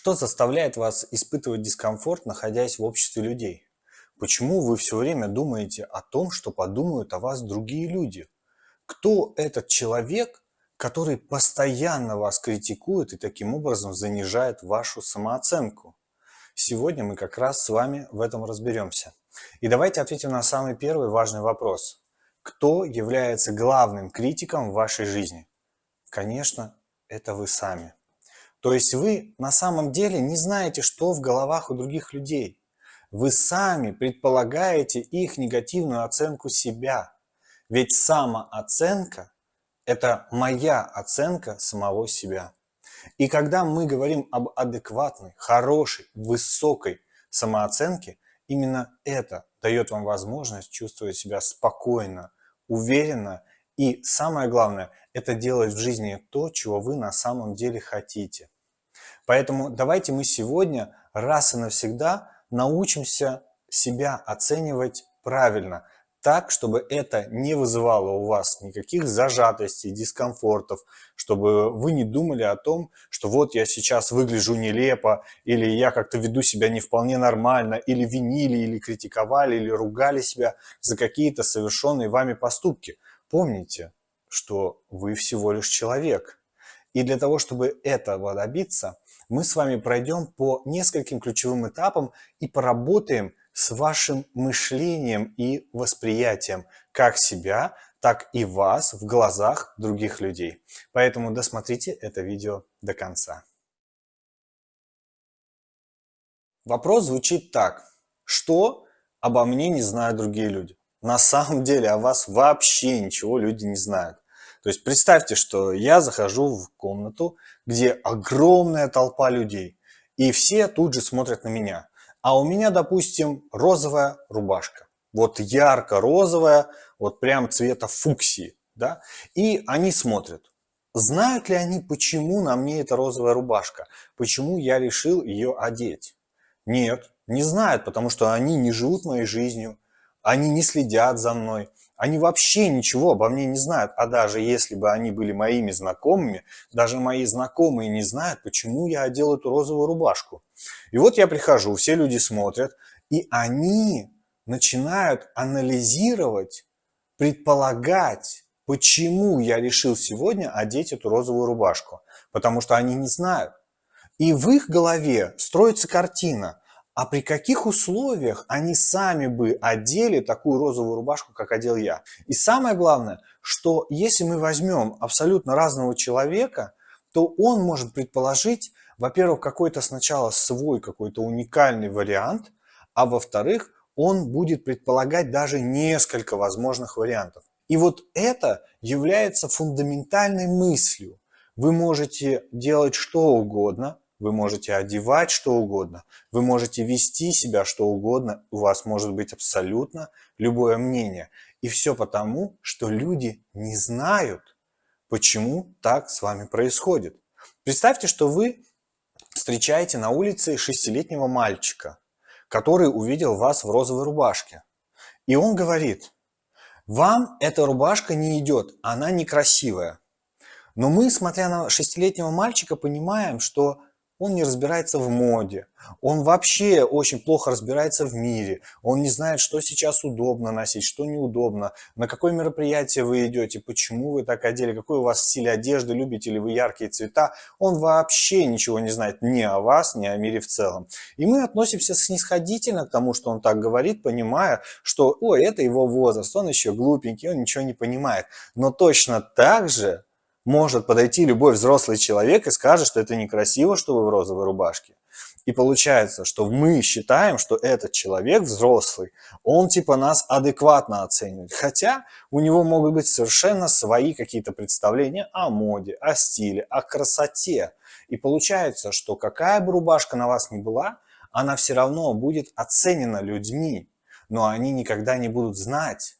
Что заставляет вас испытывать дискомфорт, находясь в обществе людей? Почему вы все время думаете о том, что подумают о вас другие люди? Кто этот человек, который постоянно вас критикует и таким образом занижает вашу самооценку? Сегодня мы как раз с вами в этом разберемся. И давайте ответим на самый первый важный вопрос. Кто является главным критиком в вашей жизни? Конечно, это вы сами. То есть вы на самом деле не знаете, что в головах у других людей. Вы сами предполагаете их негативную оценку себя. Ведь самооценка – это моя оценка самого себя. И когда мы говорим об адекватной, хорошей, высокой самооценке, именно это дает вам возможность чувствовать себя спокойно, уверенно и, самое главное, это делать в жизни то, чего вы на самом деле хотите. Поэтому давайте мы сегодня раз и навсегда научимся себя оценивать правильно, так, чтобы это не вызывало у вас никаких зажатостей, дискомфортов, чтобы вы не думали о том, что вот я сейчас выгляжу нелепо, или я как-то веду себя не вполне нормально, или винили, или критиковали, или ругали себя за какие-то совершенные вами поступки. Помните, что вы всего лишь человек. И для того, чтобы этого добиться, мы с вами пройдем по нескольким ключевым этапам и поработаем с вашим мышлением и восприятием как себя, так и вас в глазах других людей. Поэтому досмотрите это видео до конца. Вопрос звучит так. Что обо мне не знают другие люди? На самом деле о вас вообще ничего люди не знают. То есть представьте, что я захожу в комнату, где огромная толпа людей, и все тут же смотрят на меня. А у меня, допустим, розовая рубашка. Вот ярко-розовая, вот прям цвета фуксии. Да? И они смотрят. Знают ли они, почему на мне эта розовая рубашка? Почему я решил ее одеть? Нет, не знают, потому что они не живут моей жизнью, они не следят за мной, они вообще ничего обо мне не знают. А даже если бы они были моими знакомыми, даже мои знакомые не знают, почему я одел эту розовую рубашку. И вот я прихожу, все люди смотрят, и они начинают анализировать, предполагать, почему я решил сегодня одеть эту розовую рубашку. Потому что они не знают. И в их голове строится картина а при каких условиях они сами бы одели такую розовую рубашку, как одел я. И самое главное, что если мы возьмем абсолютно разного человека, то он может предположить, во-первых, какой-то сначала свой какой-то уникальный вариант, а во-вторых, он будет предполагать даже несколько возможных вариантов. И вот это является фундаментальной мыслью. Вы можете делать что угодно, вы можете одевать что угодно, вы можете вести себя что угодно, у вас может быть абсолютно любое мнение. И все потому, что люди не знают, почему так с вами происходит. Представьте, что вы встречаете на улице шестилетнего мальчика, который увидел вас в розовой рубашке. И он говорит, вам эта рубашка не идет, она некрасивая. Но мы, смотря на шестилетнего мальчика, понимаем, что он не разбирается в моде, он вообще очень плохо разбирается в мире, он не знает, что сейчас удобно носить, что неудобно, на какое мероприятие вы идете, почему вы так одели, какой у вас стиль одежды, любите ли вы яркие цвета, он вообще ничего не знает ни о вас, ни о мире в целом. И мы относимся снисходительно к тому, что он так говорит, понимая, что, ой, это его возраст, он еще глупенький, он ничего не понимает. Но точно так же может подойти любой взрослый человек и скажет, что это некрасиво, что вы в розовой рубашке. И получается, что мы считаем, что этот человек взрослый, он типа нас адекватно оценивает. Хотя у него могут быть совершенно свои какие-то представления о моде, о стиле, о красоте. И получается, что какая бы рубашка на вас ни была, она все равно будет оценена людьми. Но они никогда не будут знать,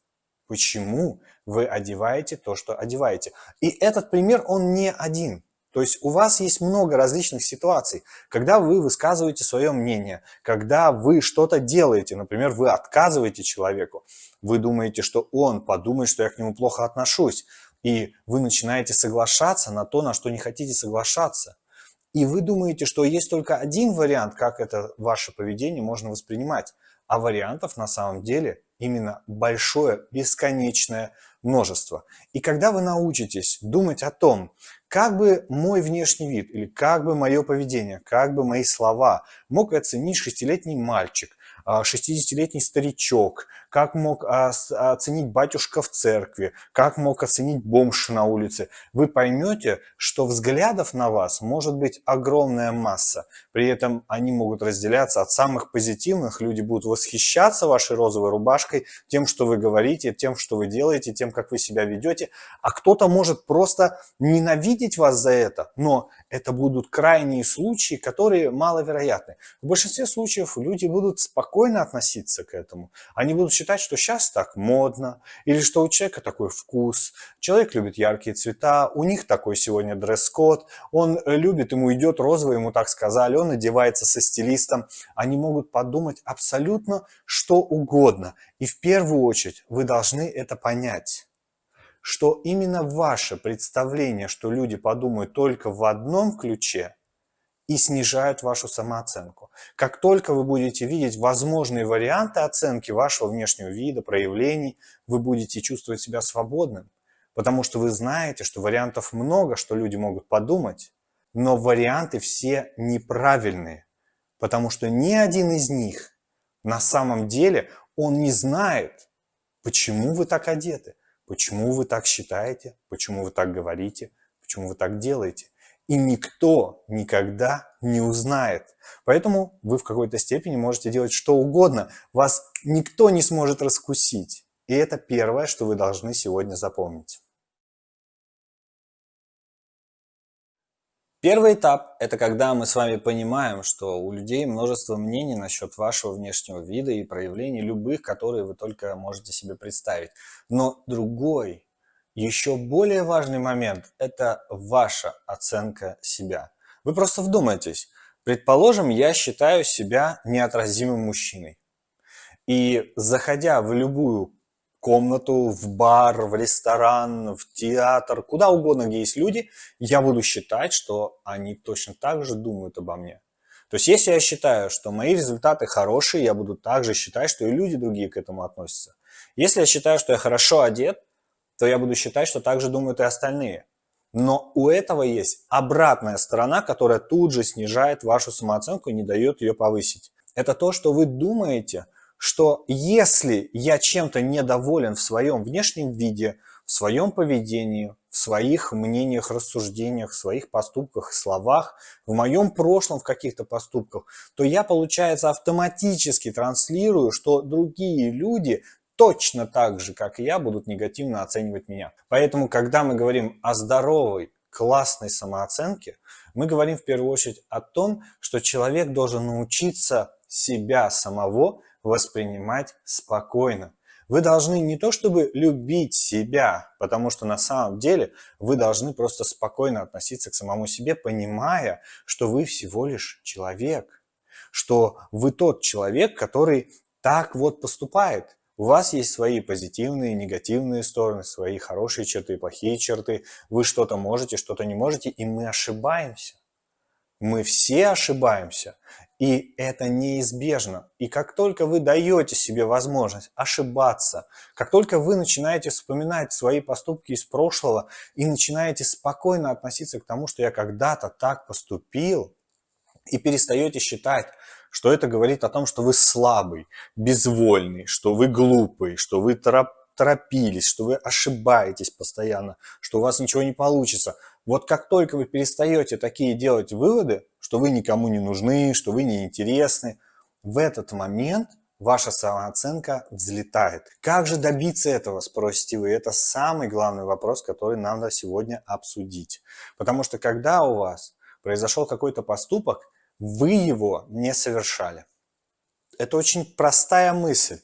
почему вы одеваете то, что одеваете. И этот пример, он не один. То есть у вас есть много различных ситуаций, когда вы высказываете свое мнение, когда вы что-то делаете, например, вы отказываете человеку, вы думаете, что он подумает, что я к нему плохо отношусь, и вы начинаете соглашаться на то, на что не хотите соглашаться. И вы думаете, что есть только один вариант, как это ваше поведение можно воспринимать. А вариантов на самом деле именно большое, бесконечное множество. И когда вы научитесь думать о том, как бы мой внешний вид или как бы мое поведение, как бы мои слова мог оценить шестилетний мальчик, 60-летний а, старичок, как мог оценить батюшка в церкви, как мог оценить бомж на улице. Вы поймете, что взглядов на вас может быть огромная масса. При этом они могут разделяться от самых позитивных. Люди будут восхищаться вашей розовой рубашкой, тем, что вы говорите, тем, что вы делаете, тем, как вы себя ведете. А кто-то может просто ненавидеть вас за это, но это будут крайние случаи, которые маловероятны. В большинстве случаев люди будут спокойно относиться к этому. Они будут считать, что сейчас так модно, или что у человека такой вкус, человек любит яркие цвета, у них такой сегодня дресс-код, он любит, ему идет розовый, ему так сказали, он одевается со стилистом. Они могут подумать абсолютно что угодно. И в первую очередь вы должны это понять что именно ваше представление, что люди подумают только в одном ключе, и снижают вашу самооценку. Как только вы будете видеть возможные варианты оценки вашего внешнего вида, проявлений, вы будете чувствовать себя свободным, потому что вы знаете, что вариантов много, что люди могут подумать, но варианты все неправильные, потому что ни один из них на самом деле он не знает, почему вы так одеты, почему вы так считаете, почему вы так говорите, почему вы так делаете и никто никогда не узнает. Поэтому вы в какой-то степени можете делать что угодно, вас никто не сможет раскусить. И это первое, что вы должны сегодня запомнить. Первый этап – это когда мы с вами понимаем, что у людей множество мнений насчет вашего внешнего вида и проявлений любых, которые вы только можете себе представить. Но другой еще более важный момент – это ваша оценка себя. Вы просто вдумайтесь. Предположим, я считаю себя неотразимым мужчиной. И заходя в любую комнату, в бар, в ресторан, в театр, куда угодно, где есть люди, я буду считать, что они точно так же думают обо мне. То есть, если я считаю, что мои результаты хорошие, я буду также считать, что и люди другие к этому относятся. Если я считаю, что я хорошо одет, то я буду считать, что так же думают и остальные. Но у этого есть обратная сторона, которая тут же снижает вашу самооценку и не дает ее повысить. Это то, что вы думаете, что если я чем-то недоволен в своем внешнем виде, в своем поведении, в своих мнениях, рассуждениях, в своих поступках, словах, в моем прошлом в каких-то поступках, то я, получается, автоматически транслирую, что другие люди точно так же, как и я, будут негативно оценивать меня. Поэтому, когда мы говорим о здоровой, классной самооценке, мы говорим в первую очередь о том, что человек должен научиться себя самого воспринимать спокойно. Вы должны не то чтобы любить себя, потому что на самом деле вы должны просто спокойно относиться к самому себе, понимая, что вы всего лишь человек, что вы тот человек, который так вот поступает. У вас есть свои позитивные, негативные стороны, свои хорошие черты, плохие черты. Вы что-то можете, что-то не можете, и мы ошибаемся. Мы все ошибаемся, и это неизбежно. И как только вы даете себе возможность ошибаться, как только вы начинаете вспоминать свои поступки из прошлого и начинаете спокойно относиться к тому, что я когда-то так поступил, и перестаете считать, что это говорит о том, что вы слабый, безвольный, что вы глупый, что вы торопились, что вы ошибаетесь постоянно, что у вас ничего не получится. Вот как только вы перестаете такие делать выводы, что вы никому не нужны, что вы неинтересны, в этот момент ваша самооценка взлетает. Как же добиться этого, спросите вы? Это самый главный вопрос, который надо сегодня обсудить. Потому что когда у вас произошел какой-то поступок, вы его не совершали. Это очень простая мысль.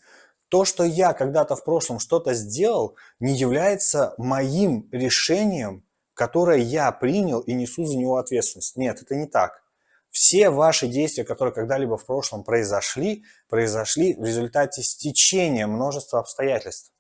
То, что я когда-то в прошлом что-то сделал, не является моим решением, которое я принял и несу за него ответственность. Нет, это не так. Все ваши действия, которые когда-либо в прошлом произошли, произошли в результате стечения множества обстоятельств.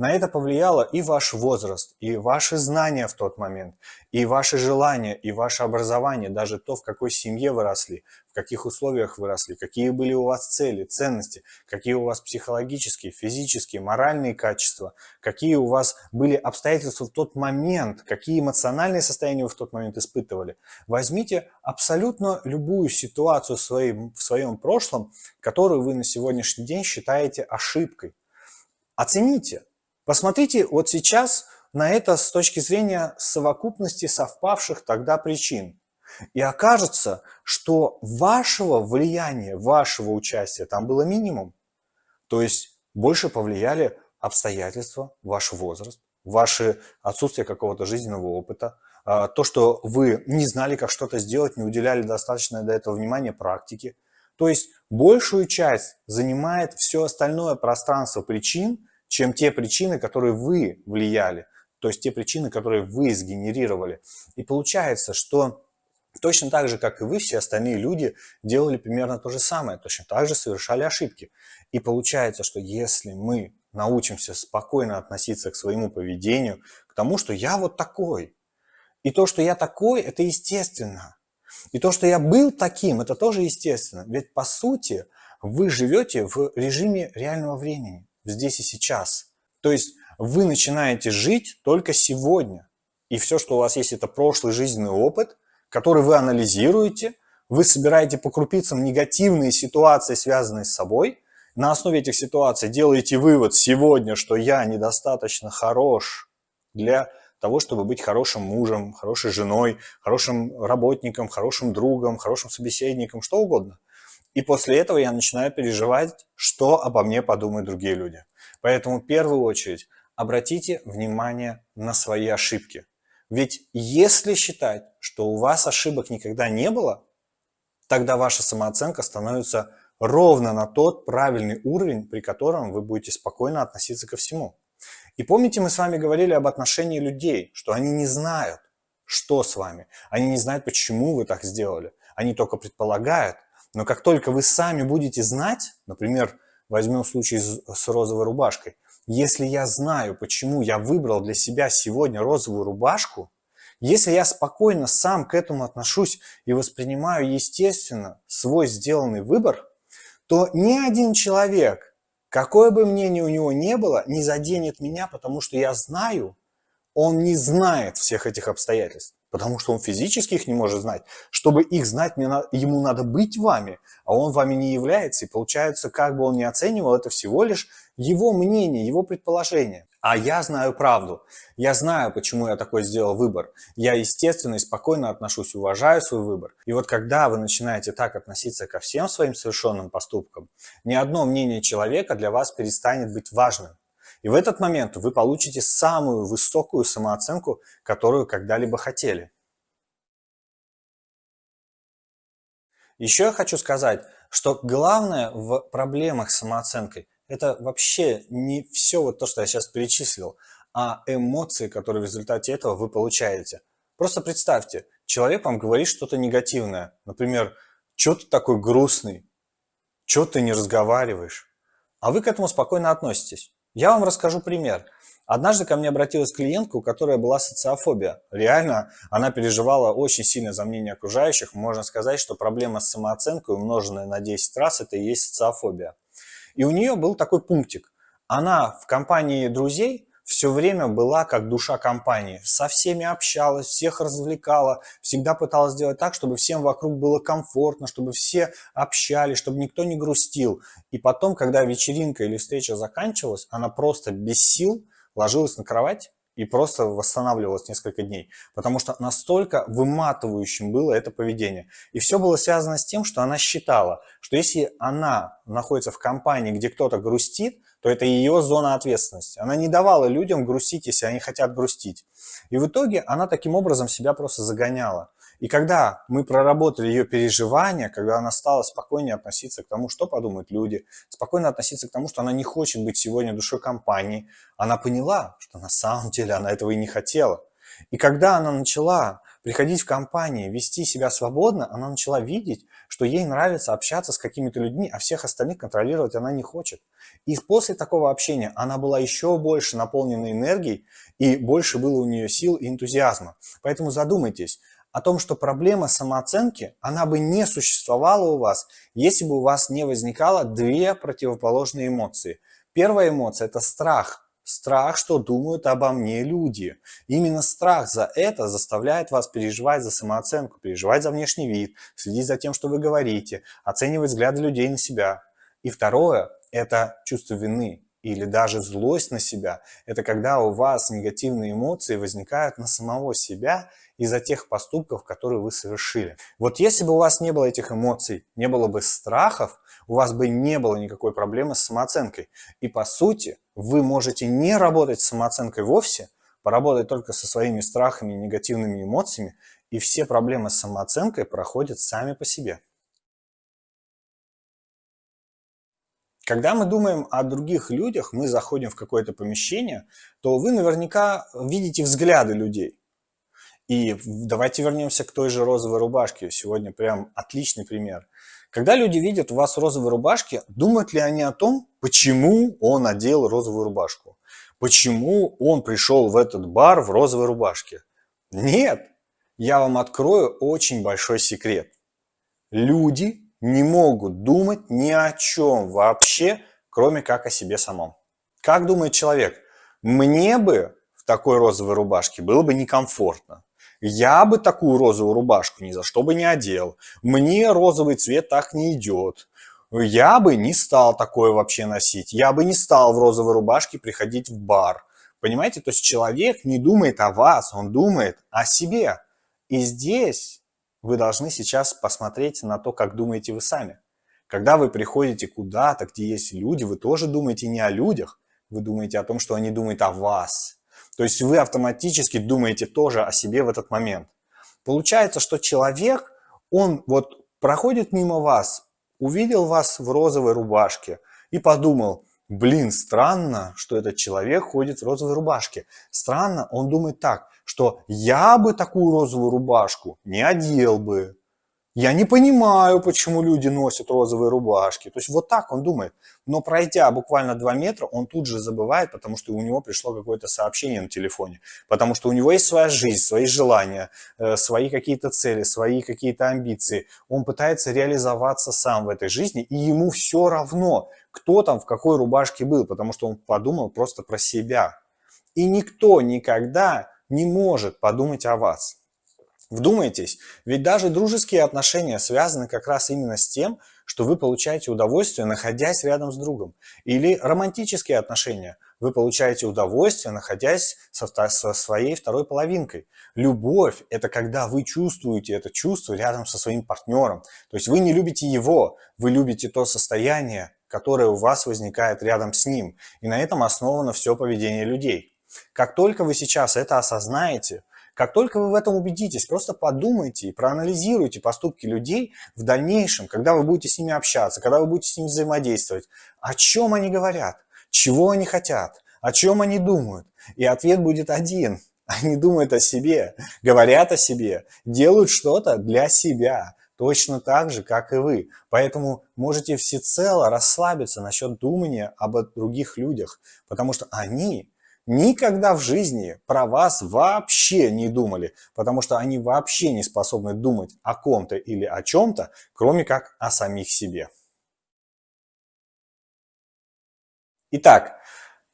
На это повлияло и ваш возраст, и ваши знания в тот момент, и ваши желания, и ваше образование, даже то, в какой семье вы росли, в каких условиях вы росли, какие были у вас цели, ценности, какие у вас психологические, физические, моральные качества, какие у вас были обстоятельства в тот момент, какие эмоциональные состояния вы в тот момент испытывали. Возьмите абсолютно любую ситуацию в своем, в своем прошлом, которую вы на сегодняшний день считаете ошибкой. Оцените, Посмотрите вот сейчас на это с точки зрения совокупности совпавших тогда причин. И окажется, что вашего влияния, вашего участия там было минимум. То есть больше повлияли обстоятельства, ваш возраст, ваше отсутствие какого-то жизненного опыта, а, то, что вы не знали, как что-то сделать, не уделяли достаточно до этого внимания практике. То есть большую часть занимает все остальное пространство причин, чем те причины, которые вы влияли, то есть те причины, которые вы сгенерировали. И получается, что точно так же, как и вы, все остальные люди делали примерно то же самое, точно так же совершали ошибки. И получается, что если мы научимся спокойно относиться к своему поведению, к тому, что я вот такой, и то, что я такой, это естественно. И то, что я был таким, это тоже естественно. Ведь по сути вы живете в режиме реального времени здесь и сейчас. То есть вы начинаете жить только сегодня. И все, что у вас есть, это прошлый жизненный опыт, который вы анализируете, вы собираете по крупицам негативные ситуации, связанные с собой, на основе этих ситуаций делаете вывод сегодня, что я недостаточно хорош для того, чтобы быть хорошим мужем, хорошей женой, хорошим работником, хорошим другом, хорошим собеседником, что угодно. И после этого я начинаю переживать, что обо мне подумают другие люди. Поэтому в первую очередь обратите внимание на свои ошибки. Ведь если считать, что у вас ошибок никогда не было, тогда ваша самооценка становится ровно на тот правильный уровень, при котором вы будете спокойно относиться ко всему. И помните, мы с вами говорили об отношении людей, что они не знают, что с вами. Они не знают, почему вы так сделали. Они только предполагают, но как только вы сами будете знать, например, возьмем случай с розовой рубашкой, если я знаю, почему я выбрал для себя сегодня розовую рубашку, если я спокойно сам к этому отношусь и воспринимаю естественно свой сделанный выбор, то ни один человек, какое бы мнение у него не было, не заденет меня, потому что я знаю, он не знает всех этих обстоятельств потому что он физически их не может знать. Чтобы их знать, мне на, ему надо быть вами, а он вами не является. И получается, как бы он ни оценивал, это всего лишь его мнение, его предположение. А я знаю правду. Я знаю, почему я такой сделал выбор. Я, естественно, и спокойно отношусь, уважаю свой выбор. И вот когда вы начинаете так относиться ко всем своим совершенным поступкам, ни одно мнение человека для вас перестанет быть важным. И в этот момент вы получите самую высокую самооценку, которую когда-либо хотели. Еще я хочу сказать, что главное в проблемах с самооценкой – это вообще не все вот то, что я сейчас перечислил, а эмоции, которые в результате этого вы получаете. Просто представьте, человек вам говорит что-то негативное. Например, что ты такой грустный, что ты не разговариваешь. А вы к этому спокойно относитесь. Я вам расскажу пример. Однажды ко мне обратилась клиентка, у которой была социофобия. Реально, она переживала очень сильно за мнение окружающих. Можно сказать, что проблема с самооценкой, умноженная на 10 раз, это и есть социофобия. И у нее был такой пунктик. Она в компании друзей все время была как душа компании. Со всеми общалась, всех развлекала, всегда пыталась сделать так, чтобы всем вокруг было комфортно, чтобы все общались, чтобы никто не грустил. И потом, когда вечеринка или встреча заканчивалась, она просто без сил ложилась на кровать и просто восстанавливалась несколько дней, потому что настолько выматывающим было это поведение. И все было связано с тем, что она считала, что если она находится в компании, где кто-то грустит, то это ее зона ответственности. Она не давала людям грустить, если они хотят грустить. И в итоге она таким образом себя просто загоняла. И когда мы проработали ее переживания, когда она стала спокойнее относиться к тому, что подумают люди, спокойно относиться к тому, что она не хочет быть сегодня душой компании, она поняла, что на самом деле она этого и не хотела. И когда она начала приходить в компании, вести себя свободно, она начала видеть, что ей нравится общаться с какими-то людьми, а всех остальных контролировать она не хочет. И после такого общения она была еще больше наполнена энергией, и больше было у нее сил и энтузиазма. Поэтому задумайтесь о том, что проблема самооценки, она бы не существовала у вас, если бы у вас не возникало две противоположные эмоции. Первая эмоция – это страх – Страх, что думают обо мне люди. Именно страх за это заставляет вас переживать за самооценку, переживать за внешний вид, следить за тем, что вы говорите, оценивать взгляды людей на себя. И второе – это чувство вины или даже злость на себя. Это когда у вас негативные эмоции возникают на самого себя из-за тех поступков, которые вы совершили. Вот если бы у вас не было этих эмоций, не было бы страхов, у вас бы не было никакой проблемы с самооценкой. И по сути, вы можете не работать с самооценкой вовсе, поработать только со своими страхами и негативными эмоциями, и все проблемы с самооценкой проходят сами по себе. Когда мы думаем о других людях, мы заходим в какое-то помещение, то вы наверняка видите взгляды людей. И давайте вернемся к той же розовой рубашке. Сегодня прям отличный пример. Когда люди видят у вас розовые рубашки, думают ли они о том, почему он одел розовую рубашку? Почему он пришел в этот бар в розовой рубашке? Нет! Я вам открою очень большой секрет. Люди не могут думать ни о чем вообще, кроме как о себе самом. Как думает человек? Мне бы в такой розовой рубашке было бы некомфортно. Я бы такую розовую рубашку ни за что бы не одел. Мне розовый цвет так не идет. Я бы не стал такое вообще носить. Я бы не стал в розовой рубашке приходить в бар. Понимаете? То есть человек не думает о вас, он думает о себе. И здесь вы должны сейчас посмотреть на то, как думаете вы сами. Когда вы приходите куда-то, где есть люди, вы тоже думаете не о людях, вы думаете о том, что они думают о вас. То есть вы автоматически думаете тоже о себе в этот момент. Получается, что человек, он вот проходит мимо вас, увидел вас в розовой рубашке и подумал, блин, странно, что этот человек ходит в розовой рубашке. Странно, он думает так, что я бы такую розовую рубашку не одел бы. Я не понимаю, почему люди носят розовые рубашки. То есть вот так он думает. Но пройдя буквально 2 метра, он тут же забывает, потому что у него пришло какое-то сообщение на телефоне. Потому что у него есть своя жизнь, свои желания, э, свои какие-то цели, свои какие-то амбиции. Он пытается реализоваться сам в этой жизни, и ему все равно, кто там в какой рубашке был, потому что он подумал просто про себя. И никто никогда не может подумать о вас. Вдумайтесь, ведь даже дружеские отношения связаны как раз именно с тем, что вы получаете удовольствие, находясь рядом с другом. Или романтические отношения. Вы получаете удовольствие, находясь со, со своей второй половинкой. Любовь – это когда вы чувствуете это чувство рядом со своим партнером. То есть вы не любите его, вы любите то состояние, которое у вас возникает рядом с ним. И на этом основано все поведение людей. Как только вы сейчас это осознаете, как только вы в этом убедитесь, просто подумайте и проанализируйте поступки людей в дальнейшем, когда вы будете с ними общаться, когда вы будете с ними взаимодействовать. О чем они говорят, чего они хотят, о чем они думают. И ответ будет один. Они думают о себе, говорят о себе, делают что-то для себя. Точно так же, как и вы. Поэтому можете всецело расслабиться насчет думания об других людях, потому что они никогда в жизни про вас вообще не думали, потому что они вообще не способны думать о ком-то или о чем-то, кроме как о самих себе. Итак,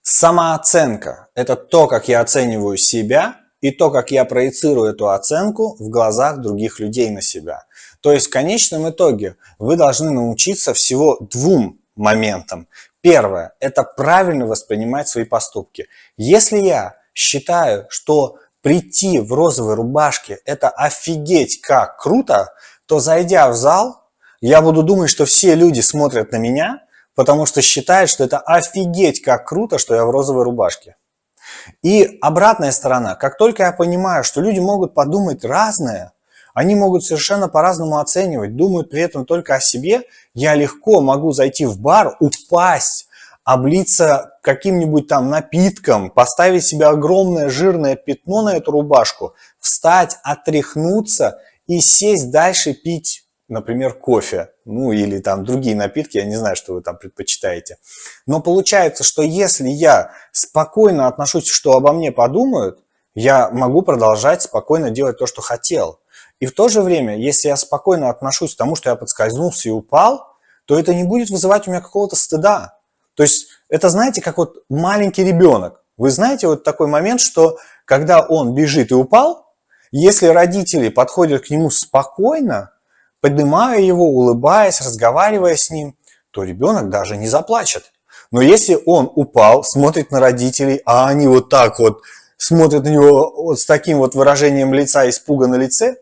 самооценка – это то, как я оцениваю себя и то, как я проецирую эту оценку в глазах других людей на себя. То есть в конечном итоге вы должны научиться всего двум моментам. Первое – это правильно воспринимать свои поступки. Если я считаю, что прийти в розовой рубашке – это офигеть как круто, то зайдя в зал, я буду думать, что все люди смотрят на меня, потому что считают, что это офигеть как круто, что я в розовой рубашке. И обратная сторона, как только я понимаю, что люди могут подумать разное, они могут совершенно по-разному оценивать, думают при этом только о себе. Я легко могу зайти в бар, упасть, облиться каким-нибудь там напитком, поставить себе огромное жирное пятно на эту рубашку, встать, отряхнуться и сесть дальше пить например, кофе, ну или там другие напитки, я не знаю, что вы там предпочитаете. Но получается, что если я спокойно отношусь, что обо мне подумают, я могу продолжать спокойно делать то, что хотел. И в то же время, если я спокойно отношусь к тому, что я подскользнулся и упал, то это не будет вызывать у меня какого-то стыда. То есть это, знаете, как вот маленький ребенок. Вы знаете вот такой момент, что когда он бежит и упал, если родители подходят к нему спокойно, поднимая его, улыбаясь, разговаривая с ним, то ребенок даже не заплачет. Но если он упал, смотрит на родителей, а они вот так вот смотрят на него вот с таким вот выражением лица, испуга на лице,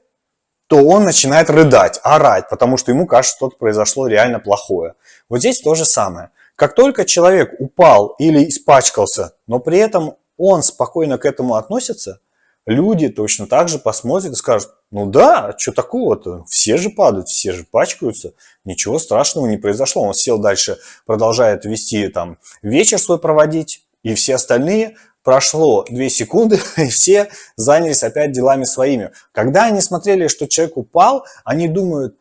то он начинает рыдать, орать, потому что ему кажется, что-то произошло реально плохое. Вот здесь то же самое. Как только человек упал или испачкался, но при этом он спокойно к этому относится, люди точно так же посмотрят и скажут, ну да, что такого-то, все же падают, все же пачкаются, ничего страшного не произошло. Он сел дальше, продолжает вести там вечер свой проводить, и все остальные прошло 2 секунды, и все занялись опять делами своими. Когда они смотрели, что человек упал, они думают,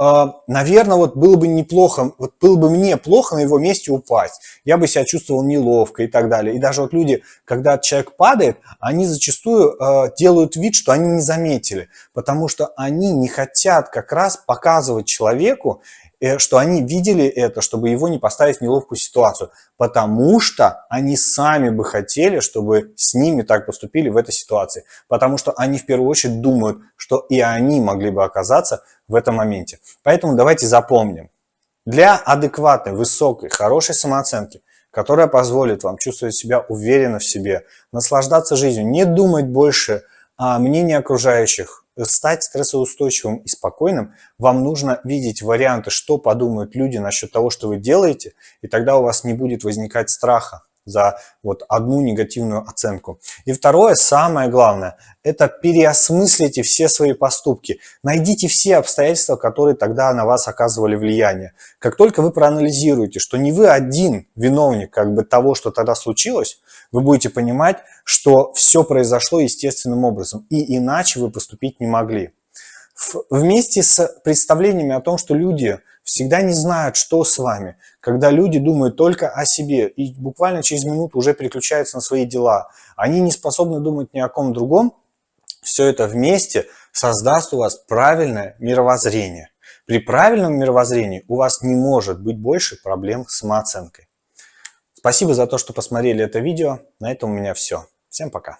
«А, наверное, вот было бы неплохо, вот было бы мне плохо на его месте упасть. Я бы себя чувствовал неловко и так далее. И даже вот люди, когда человек падает, они зачастую э, делают вид, что они не заметили, потому что они не хотят как раз показывать человеку, что они видели это, чтобы его не поставить в неловкую ситуацию, потому что они сами бы хотели, чтобы с ними так поступили в этой ситуации, потому что они в первую очередь думают, что и они могли бы оказаться в этом моменте. Поэтому давайте запомним, для адекватной, высокой, хорошей самооценки, которая позволит вам чувствовать себя уверенно в себе, наслаждаться жизнью, не думать больше о мнении окружающих, стать стрессоустойчивым и спокойным, вам нужно видеть варианты, что подумают люди насчет того, что вы делаете, и тогда у вас не будет возникать страха за вот одну негативную оценку. И второе, самое главное, это переосмыслите все свои поступки. Найдите все обстоятельства, которые тогда на вас оказывали влияние. Как только вы проанализируете, что не вы один виновник как бы того, что тогда случилось, вы будете понимать, что все произошло естественным образом, и иначе вы поступить не могли. Вместе с представлениями о том, что люди всегда не знают, что с вами, когда люди думают только о себе и буквально через минуту уже переключаются на свои дела, они не способны думать ни о ком другом, все это вместе создаст у вас правильное мировоззрение. При правильном мировоззрении у вас не может быть больше проблем с самооценкой. Спасибо за то, что посмотрели это видео. На этом у меня все. Всем пока.